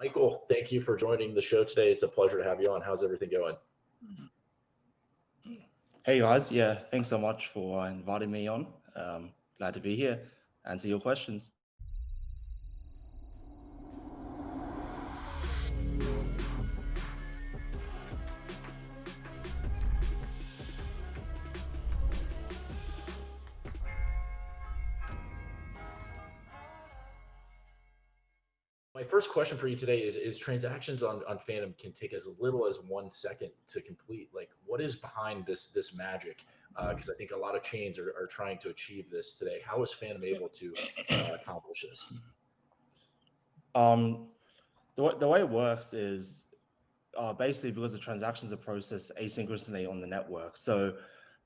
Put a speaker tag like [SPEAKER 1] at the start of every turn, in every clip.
[SPEAKER 1] Michael, thank you for joining the show today. It's a pleasure to have you on. How's everything going?
[SPEAKER 2] Hey guys, yeah, thanks so much for inviting me on. Um, glad to be here, answer your questions.
[SPEAKER 1] First question for you today is, is transactions on, on Fantom can take as little as one second to complete. Like what is behind this, this magic? Because uh, I think a lot of chains are, are trying to achieve this today. How is Fantom able to uh, accomplish this?
[SPEAKER 2] Um, the, the way it works is uh, basically because the transactions are processed asynchronously on the network. So,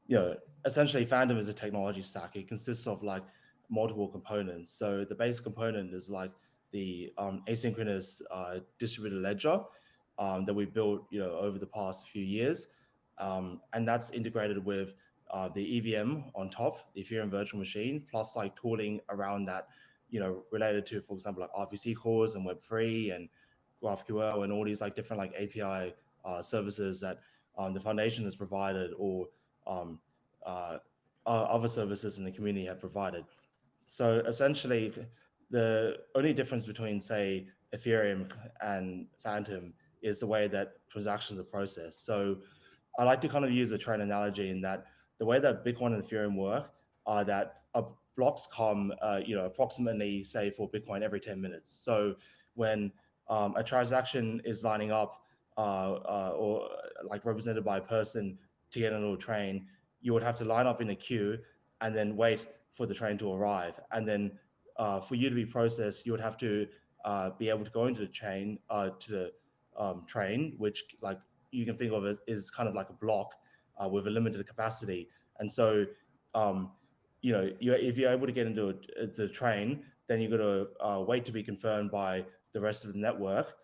[SPEAKER 2] you know, essentially Fantom is a technology stack. It consists of like multiple components. So the base component is like the um, asynchronous uh, distributed ledger um, that we built, you know, over the past few years. Um, and that's integrated with uh, the EVM on top, the Ethereum virtual machine, plus like tooling around that, you know, related to, for example, like RPC calls and Web3 and GraphQL and all these like different like API uh, services that um, the foundation has provided or um, uh, other services in the community have provided. So essentially, the only difference between, say, Ethereum and Fantom is the way that transactions are processed. So I like to kind of use a train analogy in that the way that Bitcoin and Ethereum work are that blocks come, uh, you know, approximately, say, for Bitcoin every 10 minutes. So when um, a transaction is lining up uh, uh, or like represented by a person to get on a train, you would have to line up in a queue and then wait for the train to arrive. And then uh, for you to be processed, you would have to uh, be able to go into the chain uh, to the um, train, which like you can think of as is kind of like a block uh, with a limited capacity. And so, um, you know, you're, if you're able to get into a, the train, then you've got to uh, wait to be confirmed by the rest of the network,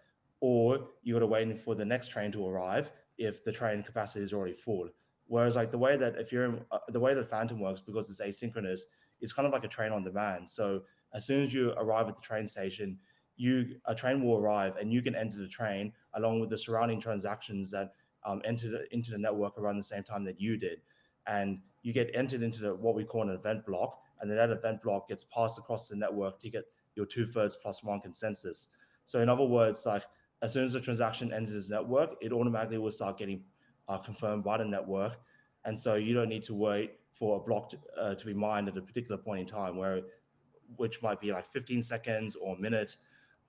[SPEAKER 2] or you got to wait for the next train to arrive if the train capacity is already full. Whereas like the way that if you're uh, the way that Fantom works because it's asynchronous, it's kind of like a train on demand. So as soon as you arrive at the train station, you a train will arrive and you can enter the train along with the surrounding transactions that um, entered into the network around the same time that you did. And you get entered into the, what we call an event block. And then that event block gets passed across the network to get your two thirds plus one consensus. So in other words, like as soon as the transaction enters the network, it automatically will start getting uh, confirmed by the network. And so you don't need to wait for a block to, uh, to be mined at a particular point in time where which might be like 15 seconds or a minute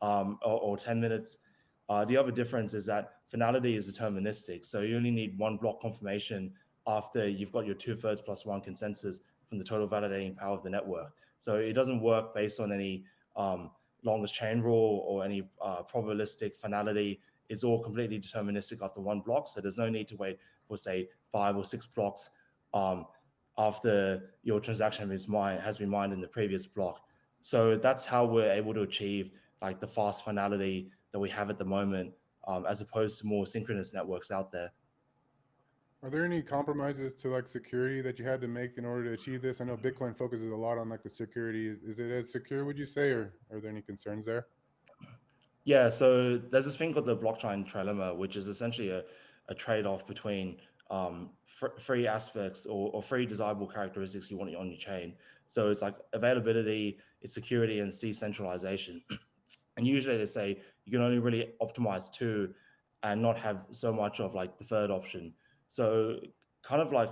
[SPEAKER 2] um, or, or, 10 minutes. Uh, the other difference is that finality is deterministic. So you only need one block confirmation after you've got your two thirds plus one consensus from the total validating power of the network. So it doesn't work based on any um, longest chain rule or any uh, probabilistic finality. It's all completely deterministic after one block. So there's no need to wait for say five or six blocks um, after your transaction has been mined in the previous block. So that's how we're able to achieve like the fast finality that we have at the moment, um, as opposed to more synchronous networks out there.
[SPEAKER 3] Are there any compromises to like security that you had to make in order to achieve this? I know Bitcoin focuses a lot on like the security. Is, is it as secure, would you say, or are there any concerns there?
[SPEAKER 2] Yeah, so there's this thing called the blockchain trilemma, which is essentially a, a trade-off between um, free aspects or, or free desirable characteristics you want on your chain. So it's like availability, it's security, and it's decentralization. and usually they say you can only really optimize two and not have so much of like the third option. So kind of like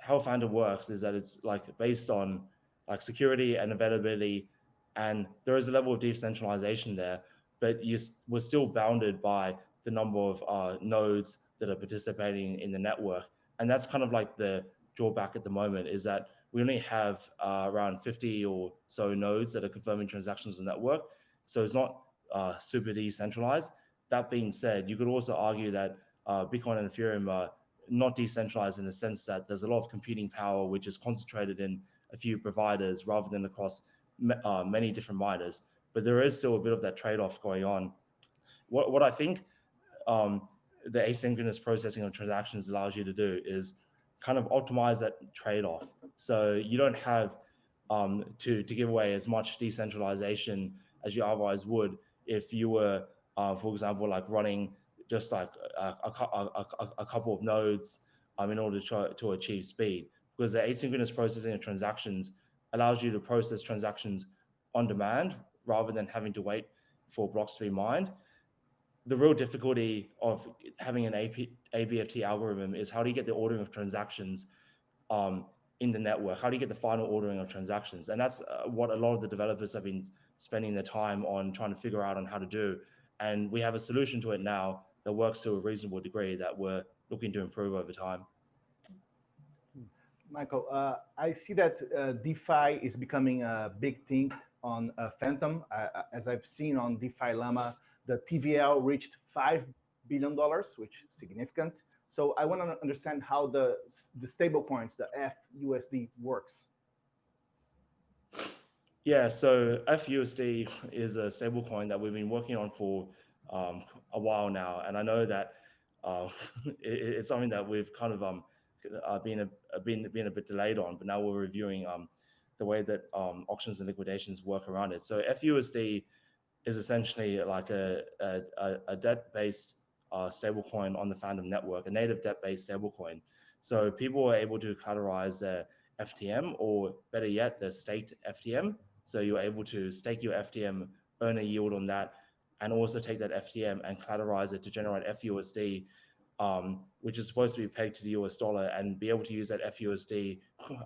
[SPEAKER 2] how Fantom works is that it's like based on like security and availability, and there is a level of decentralization there, but you we're still bounded by the number of uh, nodes that are participating in the network. And that's kind of like the drawback at the moment is that we only have uh, around 50 or so nodes that are confirming transactions on the network. So it's not uh, super decentralized. That being said, you could also argue that uh, Bitcoin and Ethereum are not decentralized in the sense that there's a lot of computing power which is concentrated in a few providers rather than across uh, many different miners. But there is still a bit of that trade-off going on. What, what I think um, the asynchronous processing of transactions allows you to do is kind of optimize that trade-off. So you don't have um, to, to give away as much decentralization as you otherwise would if you were uh, for example, like running just like a, a, a, a couple of nodes um, in order to, try, to achieve speed. Because the asynchronous processing of transactions allows you to process transactions on demand rather than having to wait for blocks to be mined. The real difficulty of having an AP, ABFT algorithm is how do you get the ordering of transactions um, in the network? How do you get the final ordering of transactions? And that's uh, what a lot of the developers have been spending their time on trying to figure out on how to do. And we have a solution to it now that works to a reasonable degree that we're looking to improve over time.
[SPEAKER 4] Michael, uh, I see that uh, DeFi is becoming a big thing on uh, Fantom. Uh, as I've seen on DeFi Llama, the TVL reached $5 billion, which is significant. So I want to understand how the, the stable coins, the FUSD works.
[SPEAKER 2] Yeah, so FUSD is a stablecoin that we've been working on for um, a while now, and I know that uh, it, it's something that we've kind of um, uh, been a been been a bit delayed on, but now we're reviewing um, the way that um, auctions and liquidations work around it. So FUSD is essentially like a a, a debt-based uh, stablecoin on the Fantom network, a native debt-based stablecoin. So people are able to collateralize their FTM, or better yet, the staked FTM. So you're able to stake your FTM, earn a yield on that, and also take that FTM and collateralize it to generate FUSD, um, which is supposed to be pegged to the US dollar, and be able to use that FUSD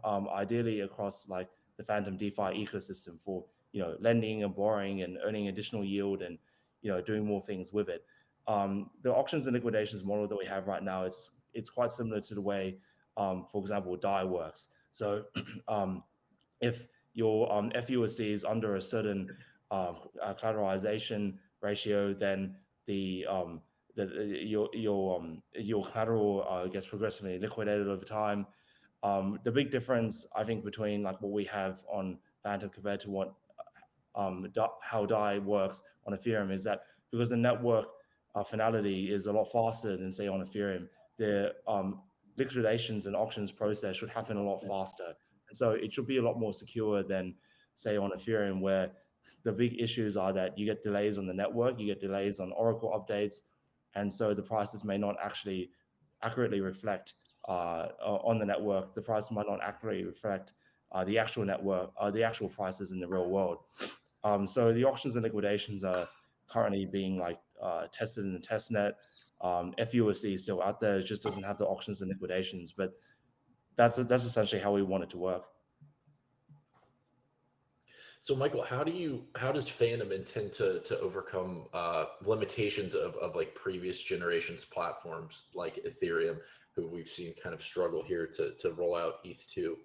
[SPEAKER 2] um, ideally across like the Fantom DeFi ecosystem for you know lending and borrowing and earning additional yield and you know doing more things with it. Um, the auctions and liquidations model that we have right now it's it's quite similar to the way, um, for example, DAI works. So um, if your um, FUSD is under a certain uh, collateralization ratio, then the um, the uh, your your um, your collateral uh, gets progressively liquidated over time. Um, the big difference, I think, between like what we have on Fantom compared to what um, how DAI works on Ethereum is that because the network uh, finality is a lot faster than say on Ethereum, the um, liquidations and auctions process should happen a lot faster. And so it should be a lot more secure than say on Ethereum where the big issues are that you get delays on the network, you get delays on Oracle updates, and so the prices may not actually accurately reflect uh, on the network. The price might not accurately reflect uh, the actual network, uh, the actual prices in the real world. Um, so the auctions and liquidations are currently being like uh, tested in the test net. Um, FUSD is still out there; it just doesn't have the auctions and liquidations. But that's that's essentially how we want it to work.
[SPEAKER 1] So, Michael, how do you how does Fantom intend to to overcome uh, limitations of of like previous generations platforms like Ethereum, who we've seen kind of struggle here to to roll out ETH two?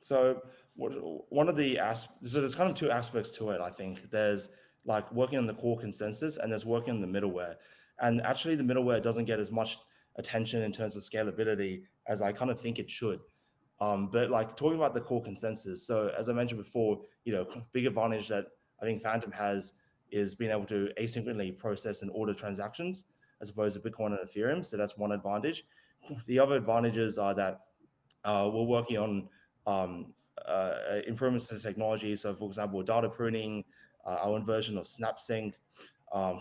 [SPEAKER 2] So, one of the aspects so there's kind of two aspects to it. I think there's like working on the core consensus, and there's working on the middleware. And actually, the middleware doesn't get as much attention in terms of scalability as I kind of think it should. Um, but like talking about the core consensus. So as I mentioned before, you know, big advantage that I think Fantom has is being able to asynchronously process and order transactions as opposed to Bitcoin and Ethereum. So that's one advantage. The other advantages are that uh, we're working on um, improvements to technology. So for example, data pruning, uh, our own version of SnapSync, um,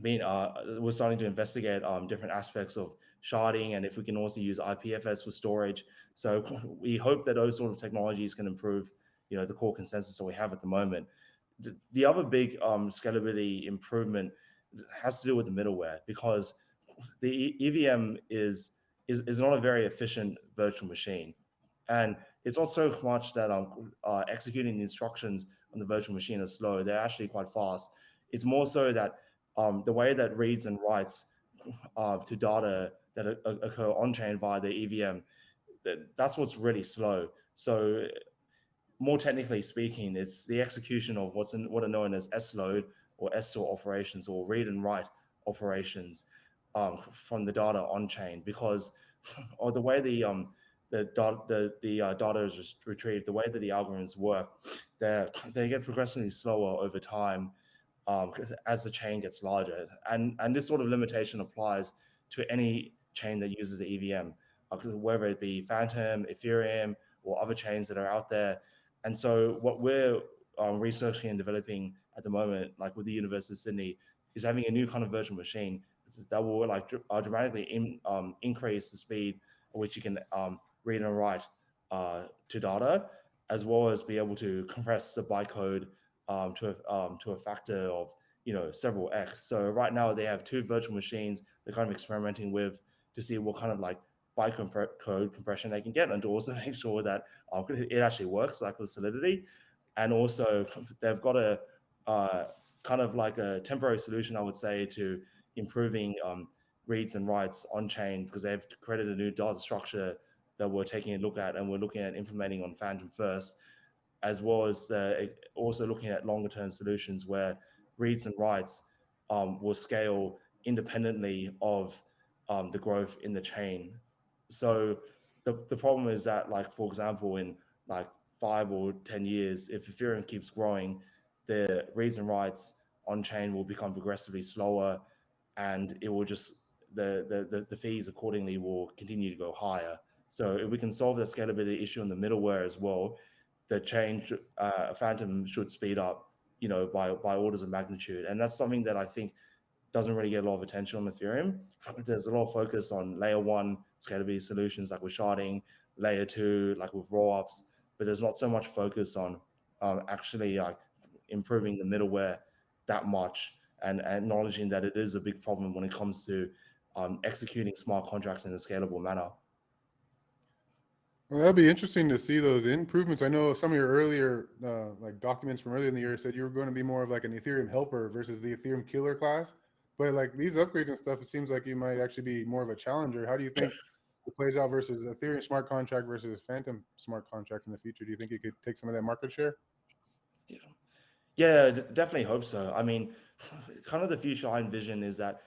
[SPEAKER 2] being, uh, we're starting to investigate um, different aspects of sharding and if we can also use IPFS for storage. So we hope that those sort of technologies can improve, you know, the core consensus that we have at the moment. The, the other big um, scalability improvement has to do with the middleware because the EVM is, is, is not a very efficient virtual machine. And it's also much that um, uh, executing instructions on the virtual machine is slow. They're actually quite fast. It's more so that um, the way that reads and writes uh, to data that occur on chain via the EVM, that, that's what's really slow. So more technically speaking, it's the execution of what's in, what are known as S-load or S-store operations or read and write operations um, from the data on chain because or the way the um, the the, the uh, data is retrieved, the way that the algorithms work, they they get progressively slower over time um, as the chain gets larger, and and this sort of limitation applies to any chain that uses the EVM, uh, whether it be Fantom, Ethereum, or other chains that are out there. And so what we're um, researching and developing at the moment, like with the University of Sydney, is having a new kind of virtual machine that will like dr- uh, dramatically in, um, increase the speed at which you can um, read and write uh, to data, as well as be able to compress the bytecode um, to a, um, to a factor of you know several x. So right now they have two virtual machines they're kind of experimenting with to see what kind of like bytecode compression they can get, and to also make sure that um, it actually works, like with Solidity. And also they've got a uh, kind of like a temporary solution, I would say, to improving um, reads and writes on chain because they've created a new data structure that we're taking a look at and we're looking at implementing on Fantom first, as well as the, also looking at longer term solutions where reads and writes um, will scale independently of um, the growth in the chain. So the, the problem is that like, for example, in like five or 10 years, if Ethereum keeps growing, the reads and writes on chain will become progressively slower and it will just, the, the, the, the fees accordingly will continue to go higher. So if we can solve the scalability issue in the middleware as well, the change uh, Fantom should speed up, you know, by by orders of magnitude, and that's something that I think doesn't really get a lot of attention on Ethereum. There's a lot of focus on layer one scalability solutions like with sharding, layer two like with rollups, but there's not so much focus on um, actually like improving the middleware that much and, and acknowledging that it is a big problem when it comes to um, executing smart contracts in a scalable manner.
[SPEAKER 3] Well, that'd be interesting to see those improvements. I know some of your earlier uh, like documents from earlier in the year said you were going to be more of like an Ethereum helper versus the Ethereum killer class. But like these upgrades and stuff, it seems like you might actually be more of a challenger. How do you think it plays out versus Ethereum smart contract versus Fantom smart contracts in the future? Do you think you could take some of that market share?
[SPEAKER 2] Yeah, yeah definitely hope so. I mean, kind of the future I envision is that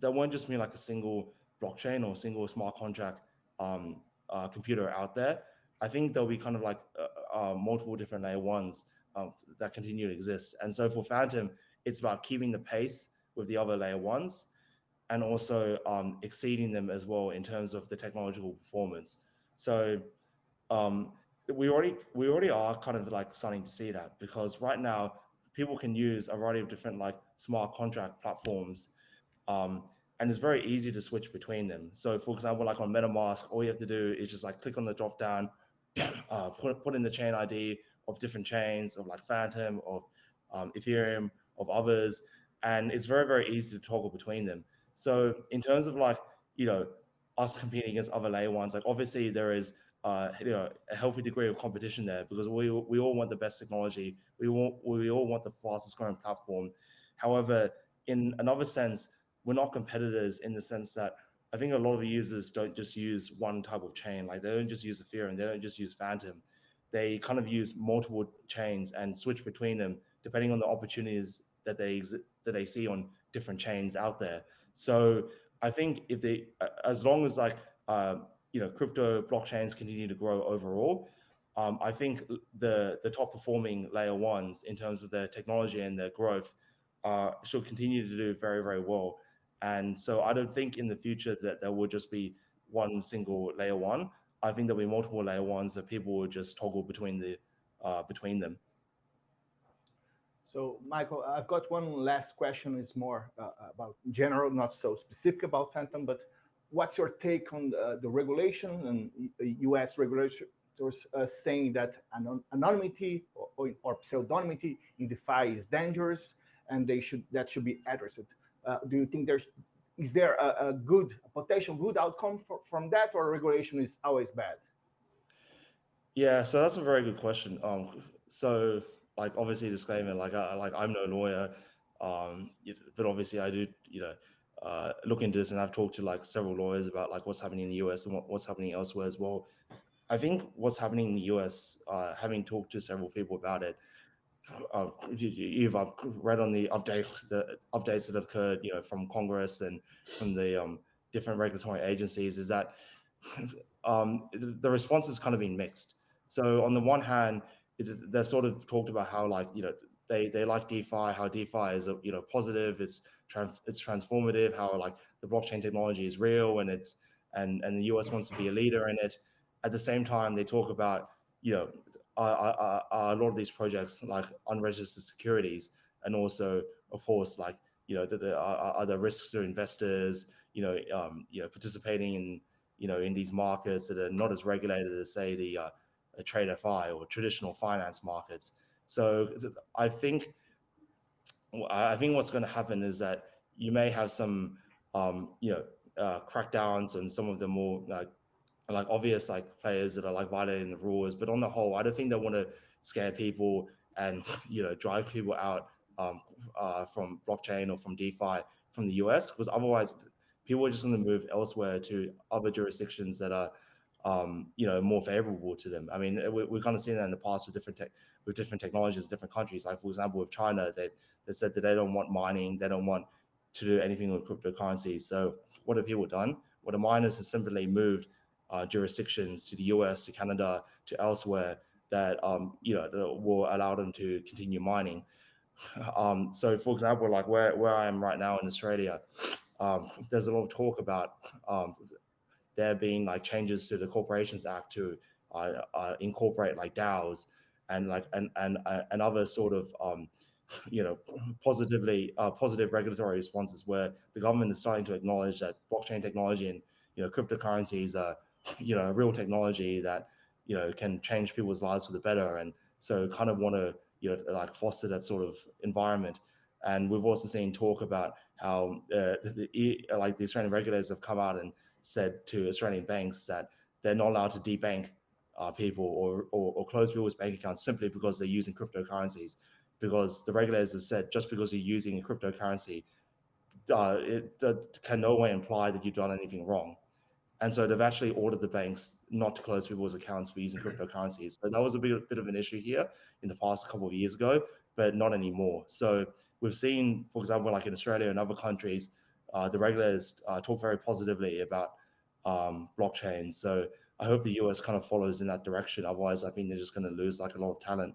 [SPEAKER 2] there won't just be like a single blockchain or single smart contract um, uh, computer out there, I think there'll be kind of like uh, uh, multiple different layer ones um, that continue to exist. And so for Fantom, it's about keeping the pace with the other layer ones and also um, exceeding them as well in terms of the technological performance. So um, we already we already are kind of like starting to see that because right now people can use a variety of different like smart contract platforms um, and it's very easy to switch between them. So for example, like on MetaMask, all you have to do is just like click on the drop down, uh, put, put in the chain ID of different chains of like Fantom, of um, Ethereum, of others. And it's very, very easy to toggle between them. So in terms of like, you know, us competing against other layer ones, like obviously there is uh, you know, a healthy degree of competition there because we, we all want the best technology. We, want, we all want the fastest growing platform. However, in another sense, we're not competitors in the sense that I think a lot of users don't just use one type of chain. Like they don't just use Ethereum, they don't just use Fantom. They kind of use multiple chains and switch between them depending on the opportunities that they that they see on different chains out there. So I think if they, as long as like uh, you know crypto blockchains continue to grow overall, um, I think the the top performing layer ones in terms of their technology and their growth uh, should continue to do very very well. And so I don't think in the future that there will just be one single layer one. I think there'll be multiple layer ones that people will just toggle between the uh, between them.
[SPEAKER 4] So, Michael, I've got one last question. It's more uh, about general, not so specific about Fantom, but what's your take on the, the regulation and U.S. regulators uh, saying that anon anonymity or, or, pseudonymity in DeFi is dangerous and they should that should be addressed? Uh, do you think there's is there a, a good a potential good outcome for, from that, or regulation is always bad?
[SPEAKER 2] Yeah, so that's a very good question. Um, so like obviously disclaimer, like I like I'm no lawyer, um, but obviously I do you know uh, look into this, and I've talked to like several lawyers about like what's happening in the US and what, what's happening elsewhere as well. I think what's happening in the US, uh, having talked to several people about it, uh, you've read on the updates the updates that have occurred, you know, from Congress and from the um, different regulatory agencies, is that um, the response has kind of been mixed. So on the one hand, they've sort of talked about how like you know they they like DeFi, how DeFi is a you know positive, it's trans, it's transformative, how like the blockchain technology is real and it's and and the US wants to be a leader in it. At the same time, they talk about you know are, are, are a lot of these projects like unregistered securities, and also, of course, like you know, the, the, are, are the risks to investors, you know, um, you know, participating in you know in these markets that are not as regulated as say the uh, a TradFi or traditional finance markets. So I think I think what's going to happen is that you may have some um, you know uh, crackdowns on some of the more like like obvious like players that are like violating the rules. But on the whole, I don't think they want to scare people and you know drive people out um, uh, from blockchain or from DeFi from the US because otherwise people are just going to move elsewhere to other jurisdictions that are um, you know more favorable to them. I mean, we, we've kind of seen that in the past with different tech, with different technologies, different countries. Like for example, with China, they they said that they don't want mining, they don't want to do anything with cryptocurrency. So what have people done? Well, the miners have simply moved uh, jurisdictions to the US, to Canada, to elsewhere that um, you know that will allow them to continue mining. Um, so, for example, like where where I am right now in Australia, um, there's a lot of talk about um, there being like changes to the Corporations Act to uh, uh, incorporate like DAOs and like and and uh, and other sort of um, you know positively uh, positive regulatory responses where the government is starting to acknowledge that blockchain technology and you know cryptocurrencies are you know real technology that you know can change people's lives for the better and so kind of want to you know like foster that sort of environment and we've also seen talk about how uh, the, the, like the Australian regulators have come out and said to Australian banks that they're not allowed to debank uh, people or, or, or close people's bank accounts simply because they're using cryptocurrencies. Because the regulators have said just because you're using a cryptocurrency, uh, it, it can no way imply that you've done anything wrong. And so they've actually ordered the banks not to close people's accounts for using cryptocurrencies. So that was a bit, bit of an issue here in the past couple of years ago, but not anymore. So we've seen, for example, like in Australia and other countries, uh, the regulators uh, talk very positively about um, blockchain. So I hope the US kind of follows in that direction. Otherwise, I think they're just going to lose like a lot of talent.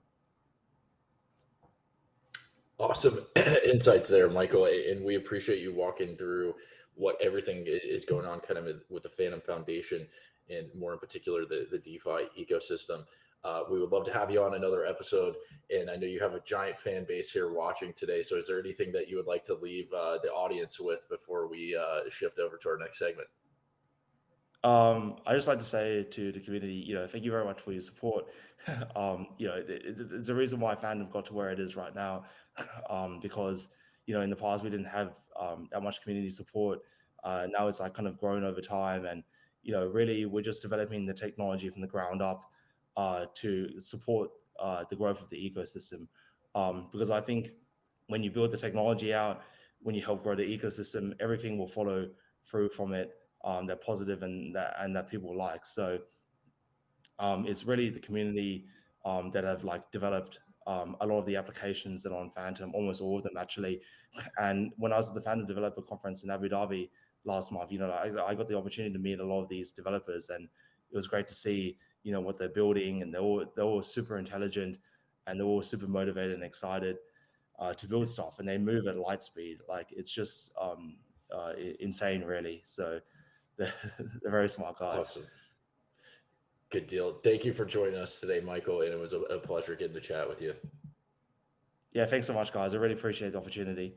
[SPEAKER 1] Awesome insights there, Michael. And we appreciate you walking through what everything is going on kind of with the Fantom Foundation and more in particular the, the DeFi ecosystem. Uh, we would love to have you on another episode. And I know you have a giant fan base here watching today. So is there anything that you would like to leave uh, the audience with before we uh, shift over to our next segment?
[SPEAKER 2] Um, I just like to say to the community, you know, thank you very much for your support. um, you know, it, it, it's a reason why Fantom got to where it is right now, um, because you know in the past we didn't have um, that much community support. Uh, now it's like kind of grown over time, and you know, really we're just developing the technology from the ground up uh, to support uh, the growth of the ecosystem. Um, because I think when you build the technology out, when you help grow the ecosystem, everything will follow through from it um, that positive and that and that people like. So um, it's really the community um, that have like developed um, a lot of the applications that are on Fantom, almost all of them actually. And when I was at the Fantom Developer Conference in Abu Dhabi last month, you know, I, I got the opportunity to meet a lot of these developers, and it was great to see you know what they're building, and they're all they're all super intelligent, and they're all super motivated and excited uh, to build stuff, and they move at light speed. Like it's just um, uh, insane, really. So they're, they're very smart guys.
[SPEAKER 1] Awesome. Good deal. Thank you for joining us today, Michael. And it was a, a pleasure getting to chat with you.
[SPEAKER 2] Yeah, thanks so much, guys. I really appreciate the opportunity.